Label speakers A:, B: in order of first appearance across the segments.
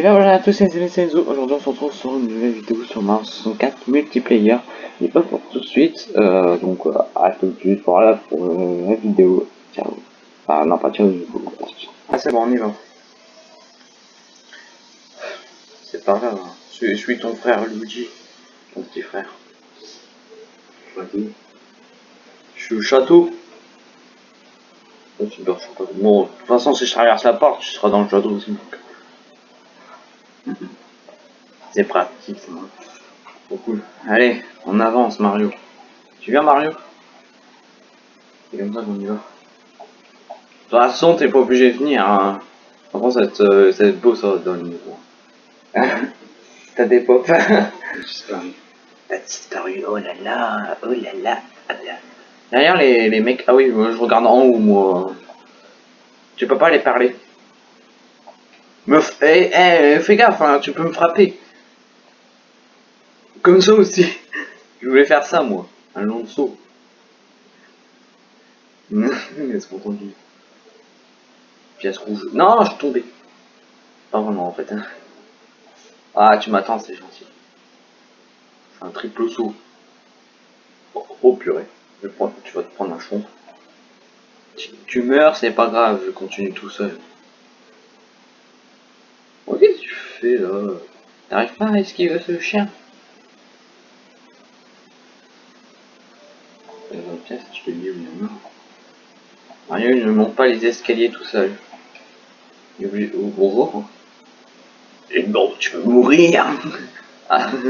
A: Et bien voilà à tous les amis, c'est Enzo. Aujourd'hui on se retrouve sur une nouvelle vidéo sur Mario 64 multiplayer. Et pas pour tout de suite, euh, donc euh, à tout de suite, voilà pour euh, la vidéo. Ciao. Ah non pas ciao, Ah c'est bon, on y va. C'est pas grave, hein. je, suis ton frère Luigi, ton petit frère. Je suis au château. Bon, de toute façon si je traverse la porte, tu seras dans le château aussi. C'est pratique, c'est trop cool. Allez, on avance Mario. Tu viens Mario? C'est comme ça qu'on y va. De toute façon, t'es pas obligé de venir. Hein. Contre, ça va être, beau ça dans le niveau. T'as des pop. T'as disparu, oh là là, oh là là, oh là. Derrière les, les mecs, ah oui, je regarde en haut moi. Tu peux pas les parler. Meuf, eh, eh, fais gaffe, hein, tu peux me frapper. Comme ça aussi. Je voulais faire ça, moi. Un long saut. Est-ce qu'on Pièce rouge. Non, je suis tombé. Pas vraiment, en fait. Hein. Ah, tu m'attends, c'est gentil. C'est un triple saut. Oh, oh purée. Je prends, tu vas te prendre un chon. Tu, tu meurs, c'est pas grave, je continue tout seul. Qu'est-ce que tu fais là? T'arrives pas à esquiver ce chien pièce, je te dis où Mario il ne monte pas les escaliers tout seul. Il. Oh, oh, oh. Et bon, tu veux mourir ah.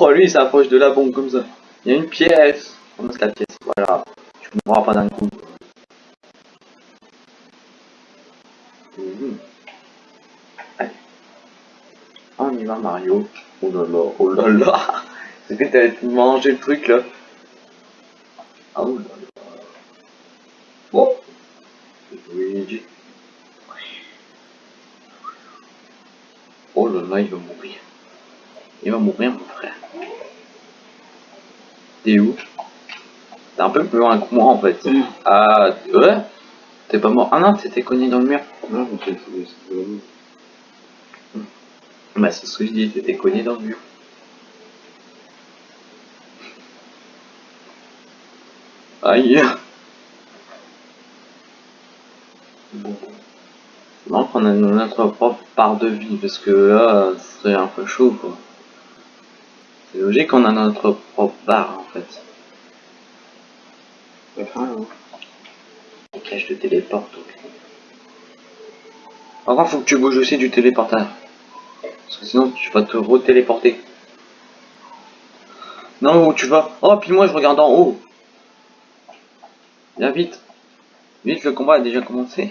A: Oh lui il s'approche de la bombe comme ça. Il y a une pièce. Ramasse la pièce, voilà. Tu mourras pas d'un coup. Mario. Oh là là, oh là là. C'est que t'as mangé le truc là? Ah oh là là. Oh. Luigi. Oh là là, il va mourir. Il va mourir mon frère. T'es où? T'es un peu plus loin que moi en fait. Mm. Ah ouais? T'es pas mort? Ah non, t'étais cogné dans le mur. Non, c'est bah c'est ce que je dis, t'étais cogné dans le mur. Aïe Bon. Non, on a notre propre part de vie, parce que là, ce serait un peu chaud, quoi. C'est logique qu'on a notre propre barre, en fait. C'est hein. cache de téléporte, ok. Par contre, faut que tu bouges aussi du téléporteur. Parce que sinon, tu vas te re-téléporter. Non, où tu vas Oh, puis moi, je regarde en haut. Viens vite. Vite, le combat a déjà commencé.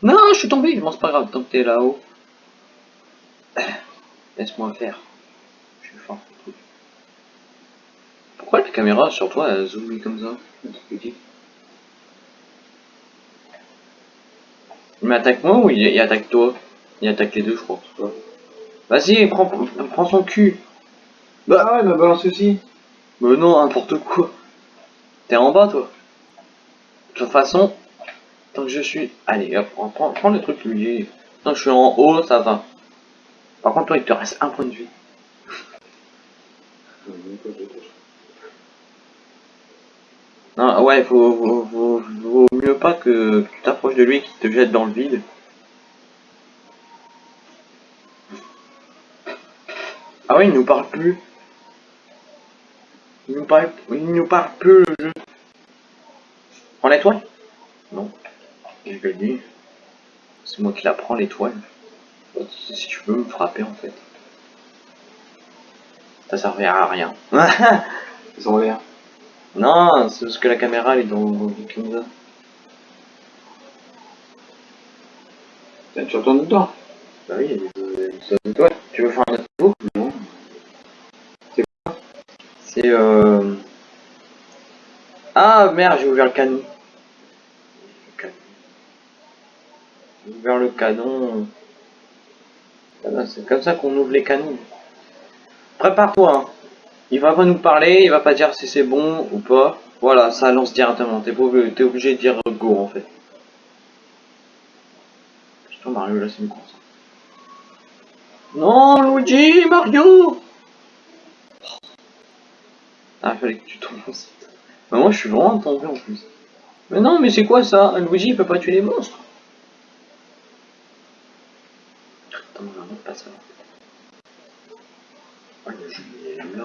A: Non, je suis tombé. Bon, c'est pas grave, tant que t'es là-haut. Laisse-moi faire. Je suis fort. Pourquoi la caméra sur toi, elle zoomé comme ça Il m'attaque moi ou il attaque toi? Il attaque les deux, je crois. Vas-y, prends, prends son cul.
B: Bah ouais, il m'a balancé aussi.
A: Mais non, n'importe quoi. T'es en bas, toi. De toute façon, tant que je suis... Allez, hop, prends, prends le truc, lui. Tant que je suis en haut, ça va. Par contre, toi, il te reste un point de vie. Non, ouais, faut, vaut, vaut mieux pas que tu t'approches de lui et qu'il te jette dans le vide. Ah oui, il nous parle plus. Il nous parle, il nous parle plus le jeu. Prends l'étoile Non. Je le dis. C'est moi qui la prends l'étoile. Si tu veux me frapper en fait. Ça servira à rien.
B: Ils ont l'air.
A: Non, c'est parce que la caméra elle est dans comme ça.
B: Tu retournes dedans
A: Bah oui, il des étoiles. Tu veux faire un autre
B: Non.
A: C'est euh... Ah merde, j'ai ouvert le canon. J'ai ouvert le canon. C'est comme ça qu'on ouvre les canons. Prépare-toi. Hein. Il va pas nous parler, il va pas dire si c'est bon ou pas. Voilà, ça lance directement. T'es obligé de dire go en fait. Toi Mario là c'est une course. Non Luigi Mario Ah fallait que tu tombes. Mais moi je suis vraiment tombé en plus. Mais non mais c'est quoi ça? Luigi il peut pas tuer les monstres. Il.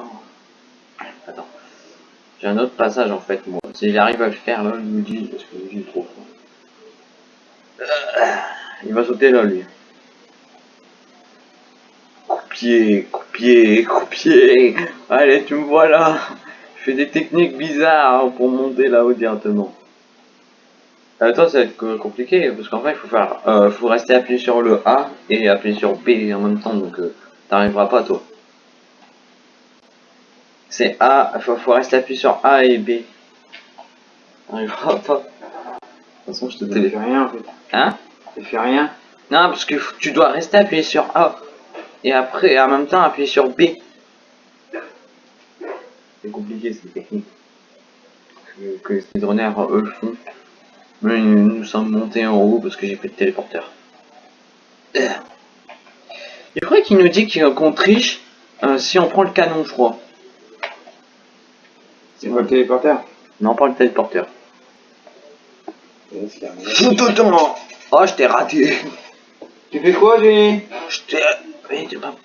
A: Attends. J'ai un autre passage en fait moi. S'il arrive à le faire là, Luigi, parce que Luigi est trop. Euh, il va sauter là lui. Coupier, coupier, coupier. Allez, tu me vois là. Je fais des techniques bizarres pour monter là-haut directement. Euh, toi, ça va être compliqué parce qu'en fait, il faut faire, euh, faut rester appuyé sur le A et appuyer sur B en même temps, donc euh, t'arriveras pas toi. C'est A, faut, faut rester appuyé sur A et B. Pas. De toute façon, je te
B: Tu fais rien en fait.
A: Hein
B: Tu fais rien.
A: Non, parce que tu dois rester appuyé sur A. Et après, en même temps, appuyer sur B. C'est compliqué, cette technique. Que, que les speedrunners, eux, le font. Mais nous sommes montés en haut parce que j'ai fait le téléporteur. Euh. Je crois qu'il nous dit qu'il- qu'on triche euh, si on prend le canon, je crois.
B: C'est quoi le téléporteur?
A: Non, pas le téléporteur. Tout Oh, je t'ai raté.
B: Tu fais quoi, Jenny
A: Je t'ai... Mais t'es pas...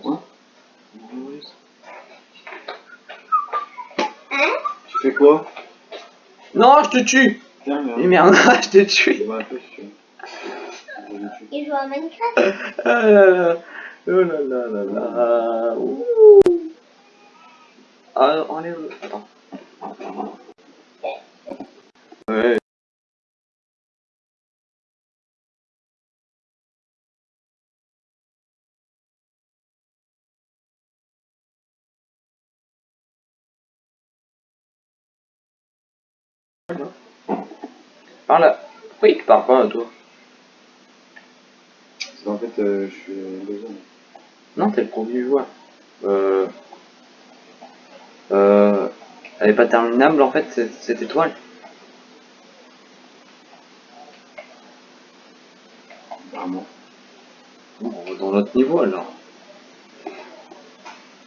B: Quoi? Tu fais quoi?
A: Non, je te tue
B: Tiens.
A: Mais merde, je
B: vois tu le tuer.
C: Il joue à Minecraft?
A: Ah là là. Oh là là là Ah, enlève. Attends. Ouais. Par là. Pourquoi il te parle pas à toi?
B: Parce qu'en fait, euh, je suis deuxième.
A: Non, t'es le premier joueur. Euh... Euh... Elle est pas terminable en fait, cette, cette étoile.
B: Vraiment.
A: Bon, on va dans l'autre niveau alors.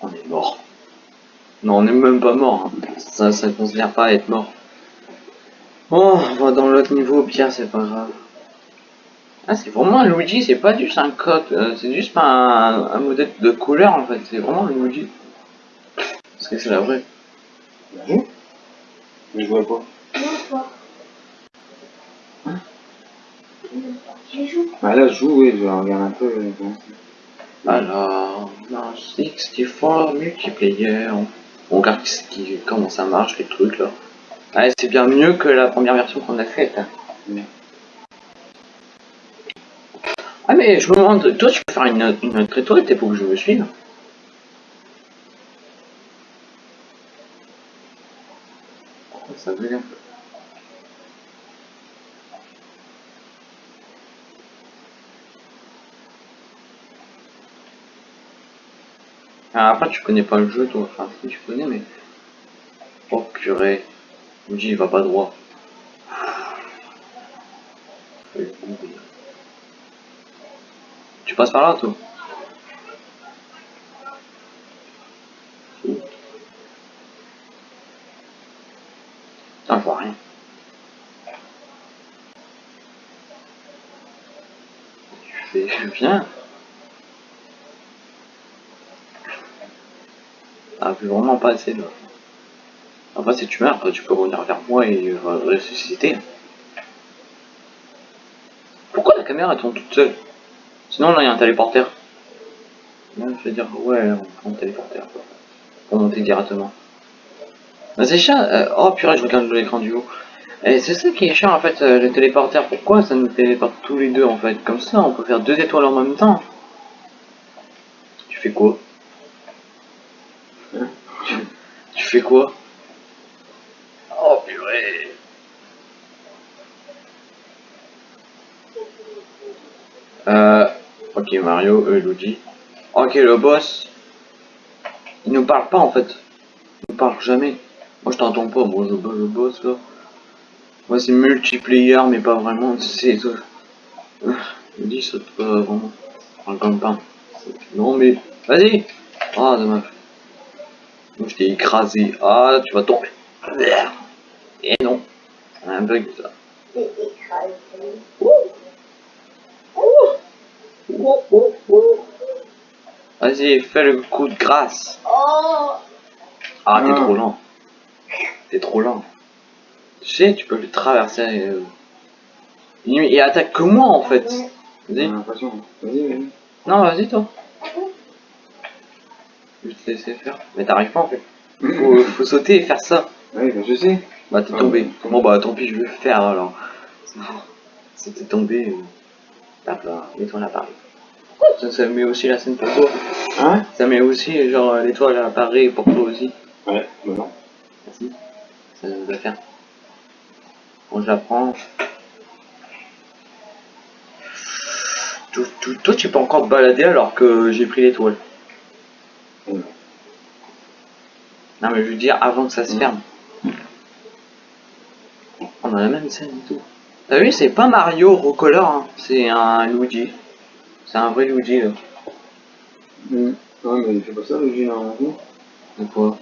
A: On est mort. Non, on est même pas mort. hein. Ça, ça considère pas être mort. Bon, on va dans l'autre niveau, au pire, c'est pas grave. Ah, c'est vraiment un Luigi, c'est pas juste un coq, euh, c'est juste pas un, un modèle de couleur en fait, c'est vraiment un Luigi. Parce que c'est la vraie?
B: Tu joues Mais je vois
C: toi.
A: Hein
C: Je joue.
B: Ah là, je joue, oui, je regarde un peu. euh.
A: Alors, dans 64 multiplayer, on, on regarde ce qui, comment ça marche, les trucs là. Ouais, c'est bien mieux que la première version qu'on a faite. hein. Ah mais je me demande, toi tu peux faire une, une autre étoile, t'es pas que je me suive. Ça veut dire. Ah, après tu connais pas le jeu toi, enfin si tu connais mais... Oh purée, dit il va pas droit. Tu passes par là toi Putain, je vois rien. Bien. Ah, plus vraiment pas assez là. Après, si tu meurs, tu peux revenir vers moi et euh, ressusciter. Pourquoi la caméra tourne toute seule? Sinon, là, il y a un téléporteur. Je vais dire, ouais, on prend le téléporteur. Pour monter directement. Bah, c'est chiant. euh, oh purée, je regarde l'écran du haut. Et c'est ça qui est chiant en fait, euh, le téléporteur. Pourquoi ça nous téléporte tous les deux en fait Comme ça, on peut faire deux étoiles en même temps? Tu fais quoi? Hein? Tu, tu fais quoi? Oh purée Euh... Ok Mario, euh, Luigi. Ok le boss. Il nous parle pas en fait. Il nous parle jamais. Moi je t'entends pas, moi je bats le boss là. Moi c'est multiplayer mais pas vraiment, c'est... Luigi saute pas vraiment. Enfin, comme pas. Non mais, vas-y Ah, dommage. Moi je t'ai écrasé. Ah, tu vas tomber. Et non. Un bug ça. Vas-y, fais le coup de grâce.
C: Oh
A: Ah, t'es
B: Ah.
A: trop lent. T'es trop lent. Tu sais, tu peux le traverser. euh. Il, il attaque que moi en fait. Vas-y.
B: l'impression. Vas-y, vas-y.
A: Non, vas-y toi. Je vais te laisser faire. Mais t'arrives pas en fait. Faut, faut sauter et faire ça.
B: Ouais, bah, je sais.
A: Bah t'es
B: Ah.
A: tombé. Bon bah tant pis, je vais le faire alors. Si t'es tombé, euh, hop là, l'étoile apparaît. Ça, ça met aussi la scène pour toi.
B: Hein?
A: Ça met aussi genre l'étoile apparaît pour toi aussi.
B: Ouais, bah non.
A: Merci. Ça doit faire. Bon, je la prends. Toi, toi- toi, tu peux encore te balader alors que j'ai pris l'étoile. Non, mais je veux dire avant que ça se
B: Mm.
A: ferme. On a la même scène et tout. T'as vu, c'est pas Mario Recolor, hein. c'est un Luigi. C'est un vrai Luigi là.
B: Mmh. Ouais, mais il fait pas ça, Gilles, normalement.
A: De quoi?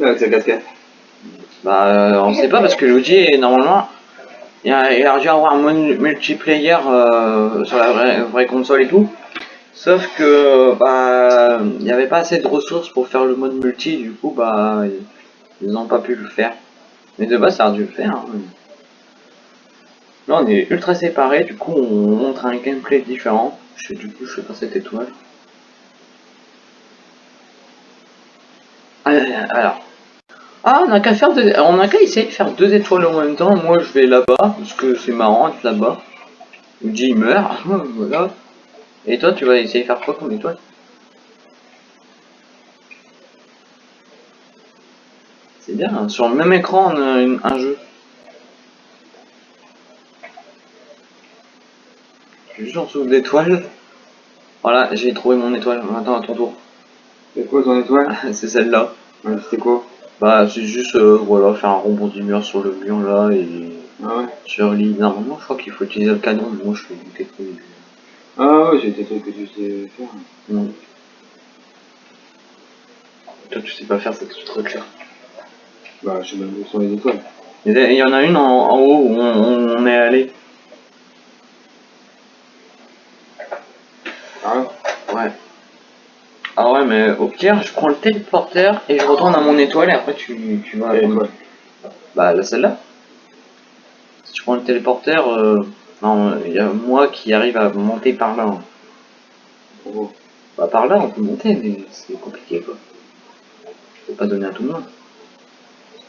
B: Avec sa casquette.
A: Bah, euh, on sait pas parce que Luigi, normalement, il a, il a dû avoir un multiplayer euh, sur la vraie, console et tout. Sauf que, bah, il n'y avait pas assez de ressources pour faire le mode multi, du coup, bah, ils- n'ont pas pu le faire. Mais de base, ça a dû le faire. hein. Là, on est ultra séparés, du coup, on montre un gameplay différent. Je du coup, je sais pas cette étoile. Euh, Alors, ah, on a qu'à faire deux... on a qu'à essayer de faire deux étoiles en même temps. Moi, je vais là-bas parce que c'est marrant d'être là-bas. Luigi il meurt, voilà. Et toi, tu vas essayer de faire quoi comme étoile? C'est bien, hein, sur le même écran, on a une- un jeu. Juste en dessous d'étoiles. Voilà, j'ai trouvé mon étoile. Maintenant, à ton tour.
B: C'est quoi ton étoile?
A: C'est celle-là.
B: Ouais, C'était quoi?
A: Bah, c'est juste, euh, voilà, faire un rebond du mur sur le mur là et
B: Ah ouais
A: sur l'île. Normalement, je crois qu'il faut utiliser le canon, mais moi je fais du technique.
B: Ah ouais, j'ai des trucs que tu sais faire.
A: Non. Toi, tu sais pas faire ce truc là.
B: Bah, je sais même où sont les étoiles.
A: Il y en a une en, en haut où on, on est allé.
B: Ah ouais
A: Ouais. Ah ouais, mais au pire, je prends le téléporteur et je retourne à mon étoile et après tu, tu vas.
B: Quelle étoile
A: Bah, là, celle-là. Si tu prends le téléporteur, euh, non, il y a moi qui arrive à monter par là. hein. Bah, par là, on peut monter, mais c'est compliqué quoi. Je peux pas donner à tout le monde.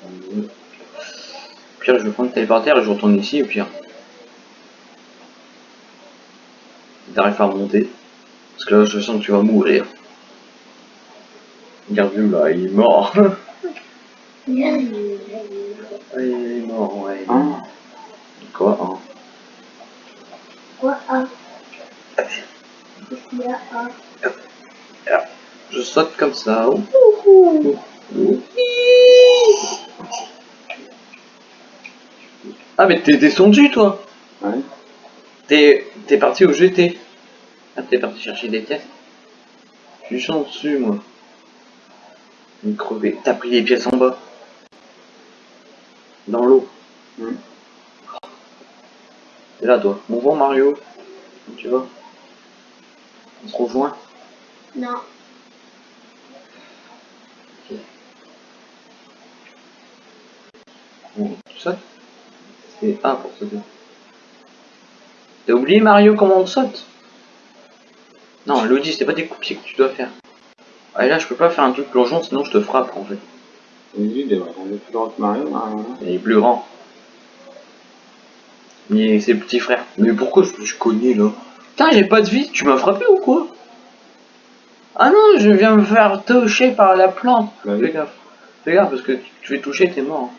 A: Au pire, je vais prendre le téléporteur et je retourne ici, au pire. T'arrives à remonter. Parce que là, je sens que tu vas mourir. Là, il est mort.
C: Il
A: est mort, ouais.
B: Hein
A: Quoi, hein
C: Quoi Qu'est-ce qu'il y a Ah
A: Je saute comme ça. Ah, mais t'es descendu, toi
B: Ouais.
A: T'es t'es parti au GT. Ah, t'es parti chercher des pièces. Je suis en dessus, moi. Vais crever. T'as pris les pièces en bas. Dans l'eau.
B: Hmm.
A: T'es là, toi. Bon vent, Mario. Où tu vas On se rejoint
C: Non.
A: Bon, tu sautes C'est A pour sauter. T'as oublié, Mario, comment on saute? Non, Lodi, c'était pas des coups de pied que tu dois faire. Ah, et là, je peux pas faire un truc plongeon, sinon je te frappe, en fait.
B: Il être plus grand que Mario.
A: Il est plus grand. Mais c'est le petit frère. Mais pourquoi je suis cogné là? Putain, j'ai pas de vie, tu m'as frappé ou quoi? Ah non, je viens me faire toucher par la plante.
B: Bah
A: Fais
B: oui.
A: gaffe. Fais gaffe parce que tu te fais toucher, t'es mort.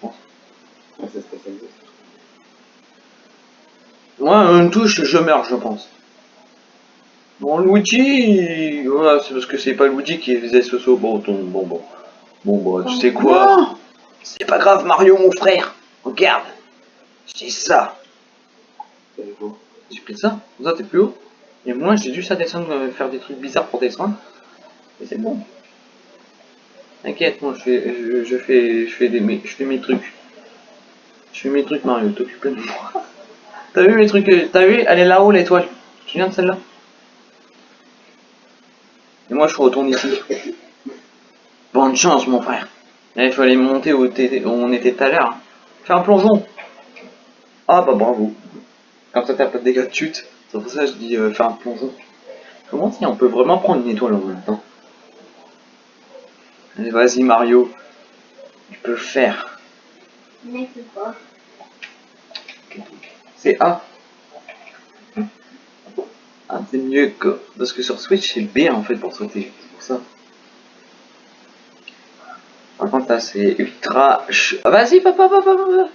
B: Ça.
A: Moi, une touche, je meurs, je pense. Bon, Luigi, voilà, c'est parce que c'est pas Luigi qui faisait ce saut. Bon, ton, bon, bon. Bon, bah, tu sais quoi C'est pas grave, Mario, mon frère. Regarde. C'est ça. J'ai pris ça. Comme ça, t'es plus haut. Et moi, j'ai juste à descendre, euh, faire des trucs bizarres pour descendre. Et c'est bon. T'inquiète, moi, je fais, je, je fais, je fais des, mes- je fais mes trucs. Je fais mes trucs, Mario. T'occupes de moi. T'as vu mes trucs euh, T'as vu? Elle est là-haut, l'étoile. Tu te souviens de celle-là? Et moi, je retourne ici. Bonne chance, mon frère. Là, il fallait monter où, on était tout à l'heure. Fais un plongeon. Ah bah bravo. Comme ça, t'as pas de dégâts de chute. C'est pour ça que je dis euh, faire un plongeon. Comment si on peut vraiment prendre une étoile en même temps? Allez, vas-y Mario. Tu peux le faire.
C: C'est
A: A. Ah, c'est mieux que... Parce que sur Switch, c'est B en fait pour sauter. C'est pour ça. Par contre, là, c'est ultra... ch- Ah, Vas-y, papa, papa, papa.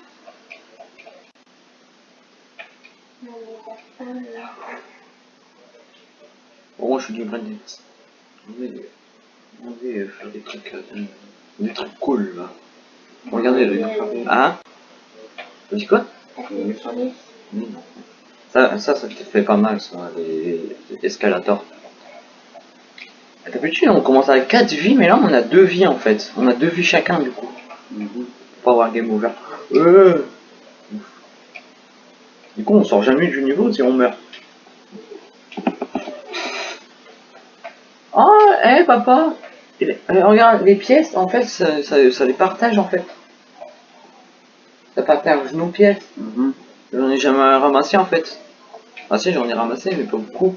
A: Bon, moi, je suis du grain On va, on va faire des trucs... euh, des trucs cool, là. Regardez, le... Hein? Tu dis quoi Ça, ça, ça te fait pas mal, ça, les, les escalators. D'habitude, on commence avec 4 vies, mais là, on a 2 vies, en fait. On a 2 vies chacun, du coup. Pour avoir game over. Euh. Du coup, on sort jamais du niveau si on meurt. Oh, hé, papa Et- euh, Regarde, les pièces, en fait, ça, ça, ça les partage, en fait. Ça partage nos pièces.
B: Mhm.
A: J'en ai jamais ramassé en fait. Ah si j'en ai ramassé mais pas beaucoup.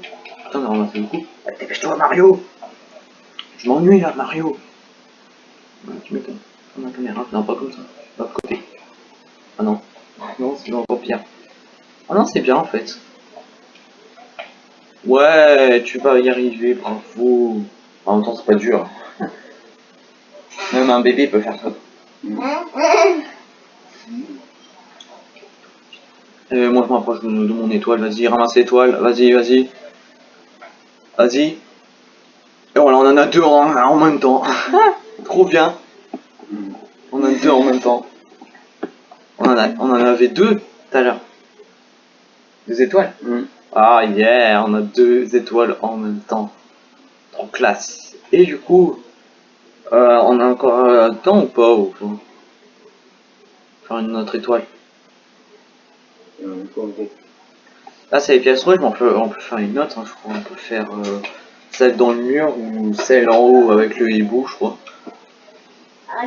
A: Putain j'en ai ramassé beaucoup. Ah, Dépêche-toi Mario Je m'ennuie là Mario Tu m'étonnes. Prends la caméra. Non pas comme ça. Pas de côté. Ah non. Non c'est encore pire. Ah non c'est bien en fait. Ouais tu vas y arriver, bravo. En même temps c'est pas dur. Même un bébé peut faire ça. Euh, moi je m'approche de, de mon étoile, vas-y, ramasse l'étoile, vas-y, vas-y. Vas-y. Et voilà, on en a deux en, en même temps. Trop bien. On en a deux en même temps. On en, a, on en avait deux tout à l'heure. Deux étoiles
B: Mhm.
A: Ah yeah, on a deux étoiles en même temps. Trop classe. Et du coup, euh, on a encore euh, temps ou pas ou faut Faire une autre étoile. Là, c'est les pièces rouges, mais on peut, faire une autre, hein, je crois. On peut faire euh, celle dans le mur ou celle en haut avec le hibou, je crois.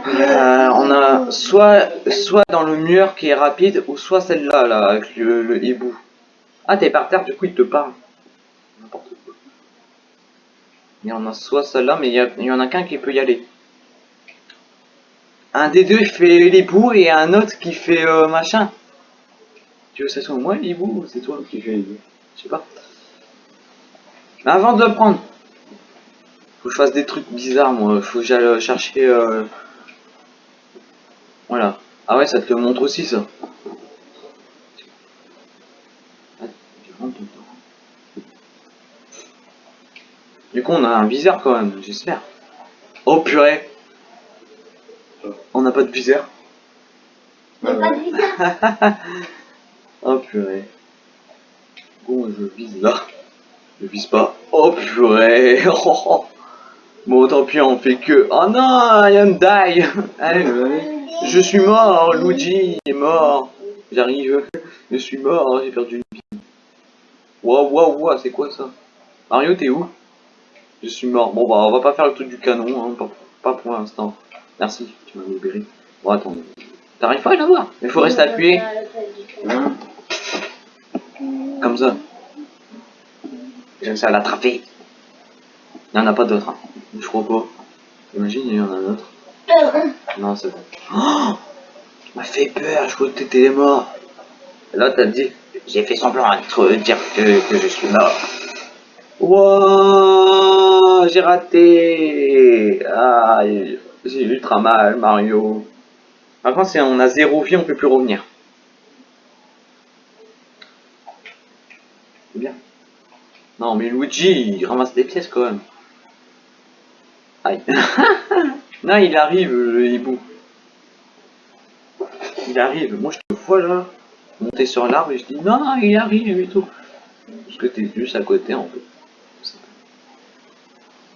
A: Euh, on a soit, soit dans le mur qui est rapide, ou soit celle-là, là, avec le, hibou. Ah, t'es par terre, du coup, il te parle. N'importe quoi. Il y en a soit celle-là, mais il y, en a qu'un qui peut y aller. Un des deux, fait l'hibou, et un autre qui fait euh, machin. Tu veux que ça soit moi, ou c'est toi
B: Qui deux
A: je sais pas. Mais avant de le prendre, faut que je fasse des trucs bizarres, moi. Faut que j'aille chercher. euh, Voilà. Ah ouais, ça te le montre aussi, ça. Du coup, on a un viseur quand même, j'espère. Oh purée On n'a pas de viseur.
C: Pas de visage
A: Oh purée. Bon, je vise là. Je vise pas. Oh purée. Oh, oh. Bon, tant pis, on fait que. Oh non, I am die. Allez, je suis mort, Luigi est mort. J'arrive. Je suis mort, j'ai perdu une vie. Waouh, waouh, waouh, c'est quoi ça Mario, t'es où Je suis mort. Bon, bah, on va pas faire le truc du canon, hein, pas, pas pour l'instant. Merci, tu m'as libéré. Bon, attends. T'arrives pas à l'avoir Il faut rester appuyé.
B: Hein
A: Comme ça. J'ai réussi à l'attraper. Il n'y en a pas d'autres. Hein. Je crois pas. Imagine, il y en a un autre. Non, c'est bon. Oh tu m'as fait peur, je crois que t'étais mort. Là, t'as dit, j'ai fait semblant à te dire que, que je suis mort. Wouah, j'ai raté. Ah, j'ai ultra mal, Mario. Par contre, si on a zéro vie, on peut plus revenir. C'est bien. Non, mais Luigi, il ramasse des pièces quand même. Aïe. non, il arrive, le hibou. Il arrive. Moi, je te vois là, monter sur l'arbre et je dis non, non, il arrive et tout. Parce que t'es juste à côté en fait.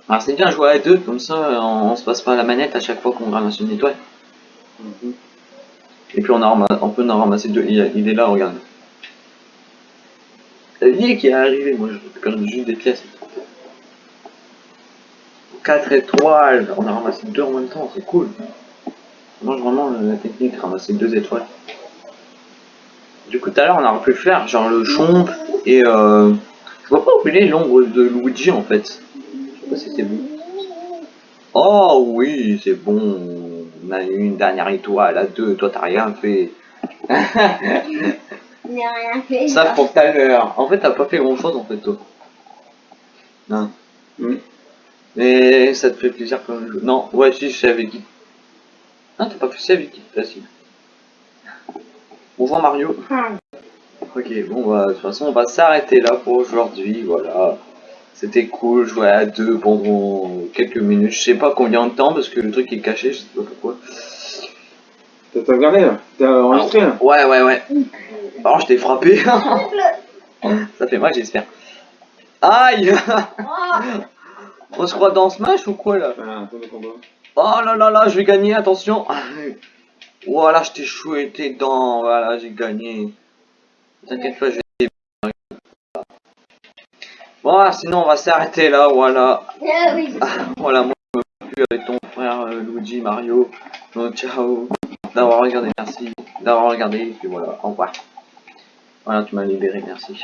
A: Alors c'est bien jouer à deux, comme ça on, on se passe pas la manette à chaque fois qu'on ramasse une étoile.
B: Mhm.
A: Et puis on, a on peut en ramasser deux. Il, il est là, regarde. Qui est arrivé, moi je récupère juste des pièces. 4 étoiles, on a ramassé deux en même temps, c'est cool. Moi vraiment la technique, ramasser deux étoiles. Du coup tout à l'heure on aurait pu faire genre le chomp et euh, je vois pas où il est l'ombre de Luigi en fait. Je sais pas si c'est vous. Oh oui, c'est bon. On a eu une dernière étoile à deux, toi t'as rien fait.
C: Rien fait.
A: Ça pour tout à l'heure. En fait, t'as pas fait grand chose en fait, toi. Non.
B: Mm.
A: Mais ça te fait plaisir quand même. Non, ouais, si, je sais avec qui. Non, t'as pas fait ça avec qui Là, si. Bonjour Mario.
C: Ah,
A: Ok, bon, bah, de toute façon, on va s'arrêter là pour aujourd'hui. Voilà. C'était cool, jouer à deux pendant quelques minutes. Je sais pas combien de temps parce que le truc est caché, je sais pas pourquoi.
B: T'as t'as regardé là? T'as enregistré là?
A: Ouais, ouais, ouais. Alors, je t'ai frappé. ça fait mal, j'espère. Aïe
C: Oh,
A: On se croit dans Smash ou quoi là
B: combat.
A: Oh là là là, je vais gagner, attention Voilà, je t'ai chouetté dedans, voilà, j'ai gagné. T'inquiète pas, je vais... Bon, sinon on va s'arrêter là, voilà.
C: ah oui.
A: Voilà, moi je me plus avec ton frère euh, Luigi, Mario. Donc ciao d'avoir regardé, merci. D'avoir regardé, et puis voilà, au revoir. Voilà, tu m'as libéré, merci.